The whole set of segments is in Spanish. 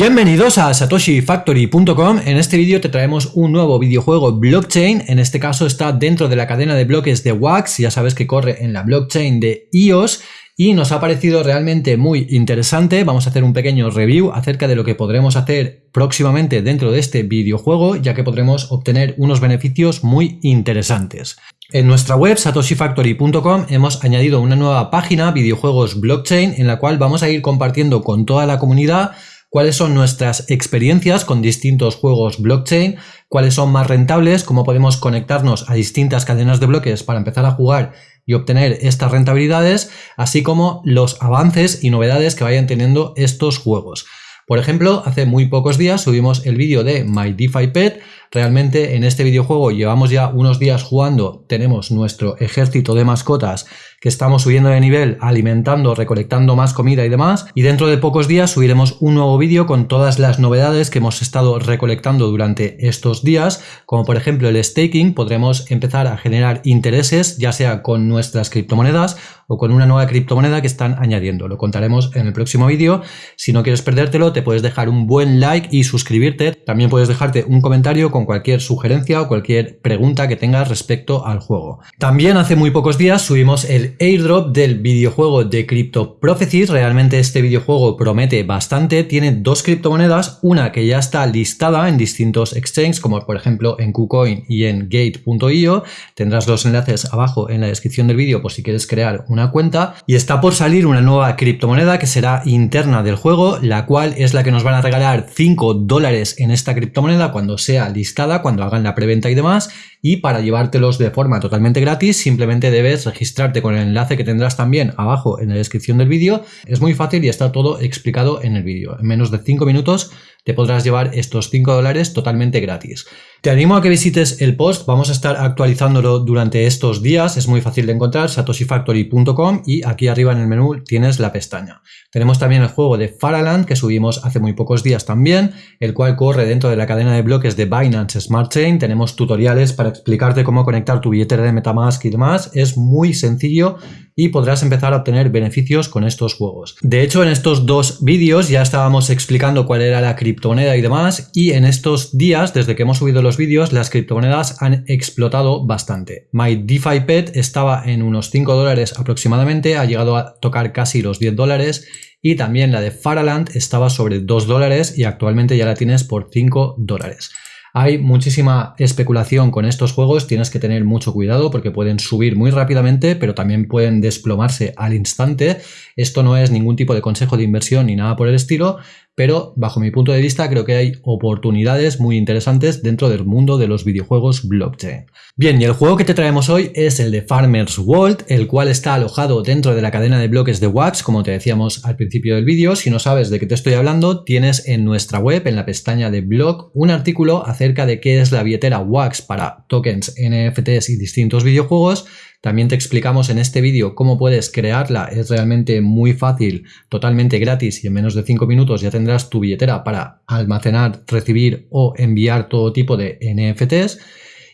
Bienvenidos a satoshifactory.com. En este vídeo te traemos un nuevo videojuego blockchain. En este caso está dentro de la cadena de bloques de Wax. Ya sabes que corre en la blockchain de EOS y nos ha parecido realmente muy interesante. Vamos a hacer un pequeño review acerca de lo que podremos hacer próximamente dentro de este videojuego, ya que podremos obtener unos beneficios muy interesantes. En nuestra web satoshifactory.com hemos añadido una nueva página videojuegos blockchain en la cual vamos a ir compartiendo con toda la comunidad cuáles son nuestras experiencias con distintos juegos blockchain, cuáles son más rentables, cómo podemos conectarnos a distintas cadenas de bloques para empezar a jugar y obtener estas rentabilidades, así como los avances y novedades que vayan teniendo estos juegos. Por ejemplo, hace muy pocos días subimos el vídeo de My DeFi Pet. Realmente en este videojuego llevamos ya unos días jugando, tenemos nuestro ejército de mascotas que estamos subiendo de nivel, alimentando, recolectando más comida y demás. Y dentro de pocos días subiremos un nuevo vídeo con todas las novedades que hemos estado recolectando durante estos días, como por ejemplo el staking, podremos empezar a generar intereses, ya sea con nuestras criptomonedas o con una nueva criptomoneda que están añadiendo. Lo contaremos en el próximo vídeo. Si no quieres perdértelo, te puedes dejar un buen like y suscribirte. También puedes dejarte un comentario con cualquier sugerencia o cualquier pregunta que tengas respecto al juego. También hace muy pocos días subimos el airdrop del videojuego de Crypto Prophecies. Realmente este videojuego promete bastante. Tiene dos criptomonedas, una que ya está listada en distintos exchanges, como por ejemplo en KuCoin y en Gate.io. Tendrás los enlaces abajo en la descripción del vídeo por si quieres crear una cuenta. Y está por salir una nueva criptomoneda que será interna del juego, la cual es la que nos van a regalar 5 dólares en esta criptomoneda cuando sea listada, cuando hagan la preventa y demás y para llevártelos de forma totalmente gratis simplemente debes registrarte con el enlace que tendrás también abajo en la descripción del vídeo. Es muy fácil y está todo explicado en el vídeo. En menos de 5 minutos te podrás llevar estos 5 dólares totalmente gratis. Te animo a que visites el post, vamos a estar actualizándolo durante estos días, es muy fácil de encontrar, satoshifactory.com y aquí arriba en el menú tienes la pestaña. Tenemos también el juego de Faraland que subimos hace muy pocos días también, el cual corre dentro de la cadena de bloques de Binance Smart Chain, tenemos tutoriales para explicarte cómo conectar tu billetera de Metamask y demás, es muy sencillo y podrás empezar a obtener beneficios con estos juegos. De hecho, en estos dos vídeos ya estábamos explicando cuál era la criptomoneda y demás y en estos días, desde que hemos subido los vídeos, las criptomonedas han explotado bastante. My DeFi Pet estaba en unos 5 dólares aproximadamente, ha llegado a tocar casi los 10 dólares y también la de Faraland estaba sobre 2 dólares y actualmente ya la tienes por 5 dólares. Hay muchísima especulación con estos juegos, tienes que tener mucho cuidado porque pueden subir muy rápidamente, pero también pueden desplomarse al instante. Esto no es ningún tipo de consejo de inversión ni nada por el estilo, pero bajo mi punto de vista creo que hay oportunidades muy interesantes dentro del mundo de los videojuegos blockchain. Bien, y el juego que te traemos hoy es el de Farmers World, el cual está alojado dentro de la cadena de bloques de Wax, como te decíamos al principio del vídeo. Si no sabes de qué te estoy hablando, tienes en nuestra web, en la pestaña de blog, un artículo acerca de qué es la billetera Wax para tokens, NFTs y distintos videojuegos también te explicamos en este vídeo cómo puedes crearla, es realmente muy fácil, totalmente gratis y en menos de 5 minutos ya tendrás tu billetera para almacenar, recibir o enviar todo tipo de NFTs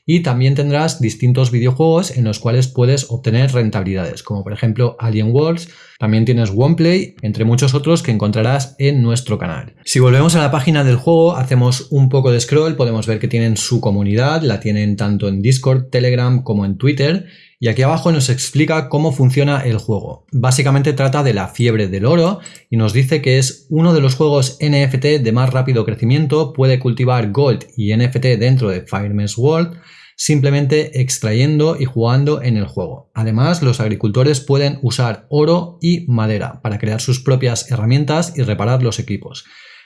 y también tendrás distintos videojuegos en los cuales puedes obtener rentabilidades, como por ejemplo Alien Worlds, también tienes OnePlay, entre muchos otros que encontrarás en nuestro canal. Si volvemos a la página del juego, hacemos un poco de scroll, podemos ver que tienen su comunidad, la tienen tanto en Discord, Telegram como en Twitter y aquí abajo nos explica cómo funciona el juego. Básicamente trata de la fiebre del oro y nos dice que es uno de los juegos NFT de más rápido crecimiento, puede cultivar Gold y NFT dentro de Fireman's World, simplemente extrayendo y jugando en el juego. Además, los agricultores pueden usar oro y madera para crear sus propias herramientas y reparar los equipos.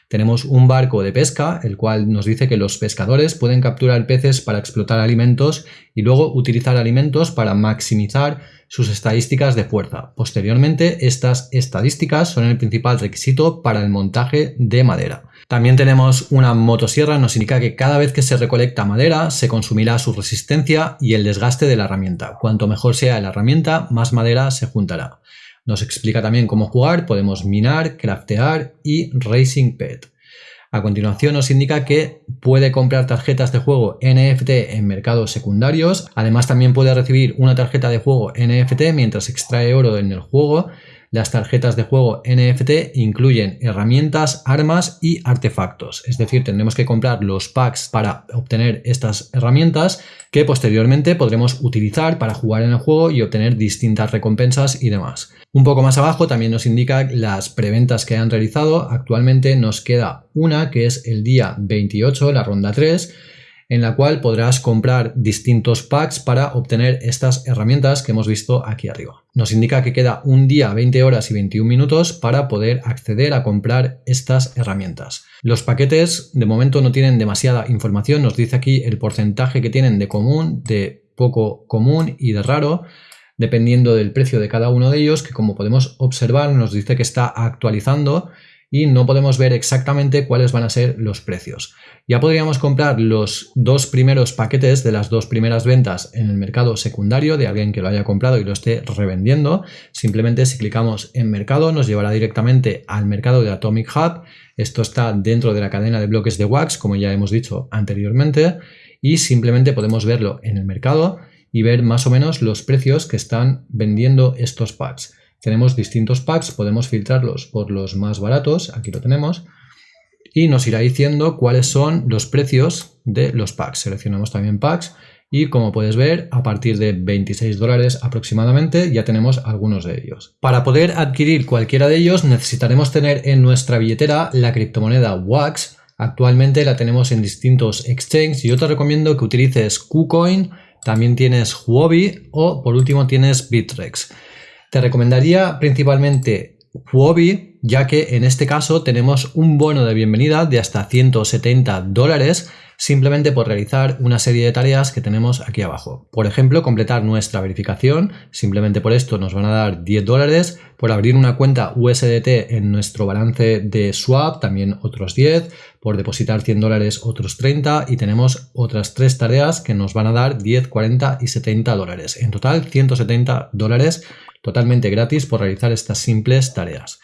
Tenemos un barco de pesca, el cual nos dice que los pescadores pueden capturar peces para explotar alimentos y luego utilizar alimentos para maximizar sus estadísticas de fuerza. Posteriormente, estas estadísticas son el principal requisito para el montaje de madera. También tenemos una motosierra, nos indica que cada vez que se recolecta madera se consumirá su resistencia y el desgaste de la herramienta. Cuanto mejor sea la herramienta, más madera se juntará. Nos explica también cómo jugar, podemos minar, craftear y Racing Pet. A continuación nos indica que puede comprar tarjetas de juego NFT en mercados secundarios. Además también puede recibir una tarjeta de juego NFT mientras extrae oro en el juego. Las tarjetas de juego NFT incluyen herramientas, armas y artefactos. Es decir, tendremos que comprar los packs para obtener estas herramientas que posteriormente podremos utilizar para jugar en el juego y obtener distintas recompensas y demás. Un poco más abajo también nos indica las preventas que han realizado. Actualmente nos queda una que es el día 28, la ronda 3, en la cual podrás comprar distintos packs para obtener estas herramientas que hemos visto aquí arriba. Nos indica que queda un día, 20 horas y 21 minutos para poder acceder a comprar estas herramientas. Los paquetes de momento no tienen demasiada información, nos dice aquí el porcentaje que tienen de común, de poco común y de raro, dependiendo del precio de cada uno de ellos, que como podemos observar nos dice que está actualizando y no podemos ver exactamente cuáles van a ser los precios. Ya podríamos comprar los dos primeros paquetes de las dos primeras ventas en el mercado secundario de alguien que lo haya comprado y lo esté revendiendo. Simplemente si clicamos en mercado nos llevará directamente al mercado de Atomic Hub. Esto está dentro de la cadena de bloques de Wax, como ya hemos dicho anteriormente, y simplemente podemos verlo en el mercado y ver más o menos los precios que están vendiendo estos packs. Tenemos distintos packs, podemos filtrarlos por los más baratos, aquí lo tenemos, y nos irá diciendo cuáles son los precios de los packs. Seleccionamos también packs y como puedes ver, a partir de 26 dólares aproximadamente ya tenemos algunos de ellos. Para poder adquirir cualquiera de ellos necesitaremos tener en nuestra billetera la criptomoneda WAX. Actualmente la tenemos en distintos exchanges y yo te recomiendo que utilices KuCoin, también tienes Huobi o por último tienes Bitrex. Te recomendaría principalmente Huobi, ya que en este caso tenemos un bono de bienvenida de hasta 170 dólares simplemente por realizar una serie de tareas que tenemos aquí abajo. Por ejemplo, completar nuestra verificación, simplemente por esto nos van a dar 10 dólares, por abrir una cuenta USDT en nuestro balance de swap también otros 10, por depositar 100 dólares otros 30 y tenemos otras tres tareas que nos van a dar 10, 40 y 70 dólares. En total 170 dólares totalmente gratis por realizar estas simples tareas.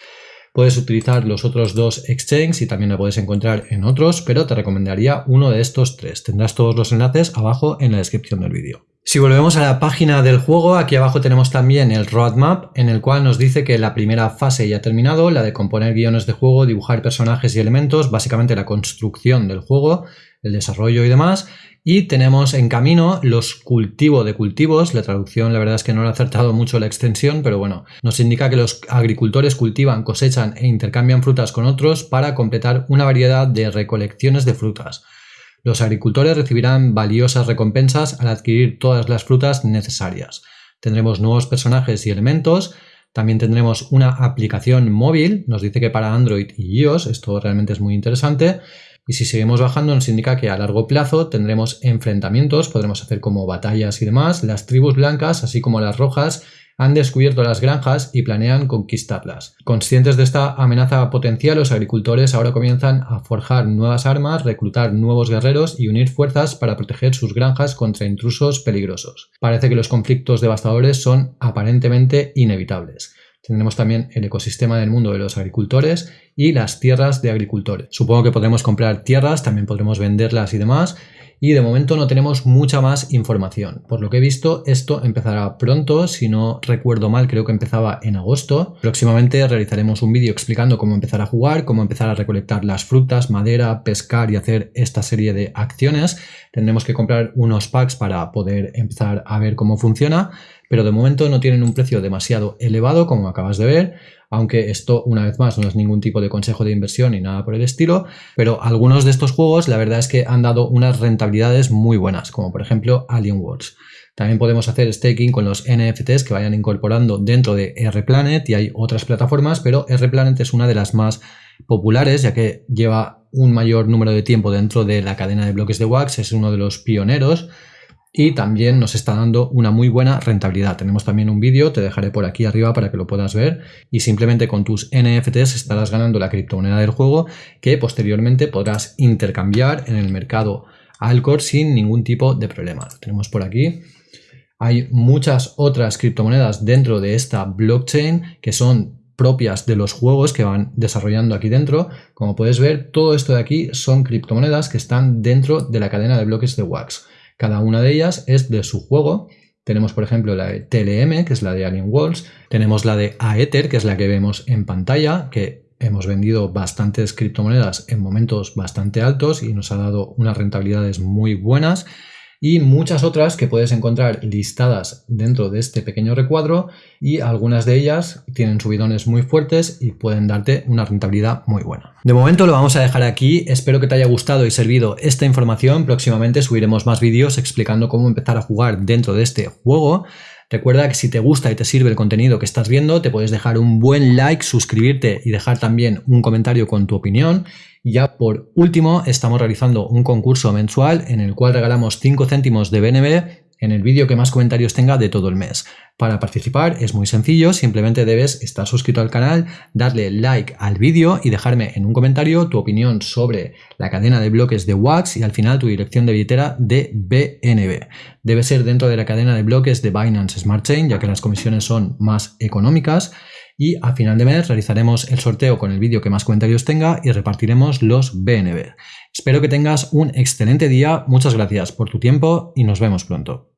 Puedes utilizar los otros dos exchanges y también lo puedes encontrar en otros, pero te recomendaría uno de estos tres. Tendrás todos los enlaces abajo en la descripción del vídeo. Si volvemos a la página del juego, aquí abajo tenemos también el roadmap, en el cual nos dice que la primera fase ya ha terminado, la de componer guiones de juego, dibujar personajes y elementos, básicamente la construcción del juego, el desarrollo y demás, y tenemos en camino los cultivo de cultivos. La traducción la verdad es que no lo ha acertado mucho la extensión, pero bueno, nos indica que los agricultores cultivan, cosechan e intercambian frutas con otros para completar una variedad de recolecciones de frutas. Los agricultores recibirán valiosas recompensas al adquirir todas las frutas necesarias. Tendremos nuevos personajes y elementos, también tendremos una aplicación móvil, nos dice que para Android y iOS, esto realmente es muy interesante, y si seguimos bajando nos indica que a largo plazo tendremos enfrentamientos, podremos hacer como batallas y demás. Las tribus blancas, así como las rojas, han descubierto las granjas y planean conquistarlas. Conscientes de esta amenaza potencial, los agricultores ahora comienzan a forjar nuevas armas, reclutar nuevos guerreros y unir fuerzas para proteger sus granjas contra intrusos peligrosos. Parece que los conflictos devastadores son aparentemente inevitables. Tendremos también el ecosistema del mundo de los agricultores y las tierras de agricultores. Supongo que podremos comprar tierras, también podremos venderlas y demás. Y de momento no tenemos mucha más información. Por lo que he visto, esto empezará pronto. Si no recuerdo mal, creo que empezaba en agosto. Próximamente realizaremos un vídeo explicando cómo empezar a jugar, cómo empezar a recolectar las frutas, madera, pescar y hacer esta serie de acciones. Tendremos que comprar unos packs para poder empezar a ver cómo funciona pero de momento no tienen un precio demasiado elevado como acabas de ver, aunque esto una vez más no es ningún tipo de consejo de inversión ni nada por el estilo, pero algunos de estos juegos la verdad es que han dado unas rentabilidades muy buenas, como por ejemplo Alien Wars. También podemos hacer staking con los NFTs que vayan incorporando dentro de RPlanet y hay otras plataformas, pero RPlanet es una de las más populares ya que lleva un mayor número de tiempo dentro de la cadena de bloques de Wax, es uno de los pioneros y también nos está dando una muy buena rentabilidad. Tenemos también un vídeo, te dejaré por aquí arriba para que lo puedas ver y simplemente con tus NFTs estarás ganando la criptomoneda del juego que posteriormente podrás intercambiar en el mercado Alcor sin ningún tipo de problema. Lo tenemos por aquí. Hay muchas otras criptomonedas dentro de esta blockchain que son propias de los juegos que van desarrollando aquí dentro. Como puedes ver, todo esto de aquí son criptomonedas que están dentro de la cadena de bloques de Wax. Cada una de ellas es de su juego Tenemos, por ejemplo, la de TLM, que es la de Alien Walls. Tenemos la de Aether, que es la que vemos en pantalla, que hemos vendido bastantes criptomonedas en momentos bastante altos y nos ha dado unas rentabilidades muy buenas y muchas otras que puedes encontrar listadas dentro de este pequeño recuadro y algunas de ellas tienen subidones muy fuertes y pueden darte una rentabilidad muy buena. De momento lo vamos a dejar aquí, espero que te haya gustado y servido esta información, próximamente subiremos más vídeos explicando cómo empezar a jugar dentro de este juego. Recuerda que si te gusta y te sirve el contenido que estás viendo, te puedes dejar un buen like, suscribirte y dejar también un comentario con tu opinión. Y ya por último, estamos realizando un concurso mensual en el cual regalamos 5 céntimos de BNB en el vídeo que más comentarios tenga de todo el mes. Para participar es muy sencillo, simplemente debes estar suscrito al canal, darle like al vídeo y dejarme en un comentario tu opinión sobre la cadena de bloques de Wax y al final tu dirección de billetera de BNB. Debe ser dentro de la cadena de bloques de Binance Smart Chain, ya que las comisiones son más económicas y a final de mes realizaremos el sorteo con el vídeo que más comentarios tenga y repartiremos los BNB. Espero que tengas un excelente día, muchas gracias por tu tiempo y nos vemos pronto.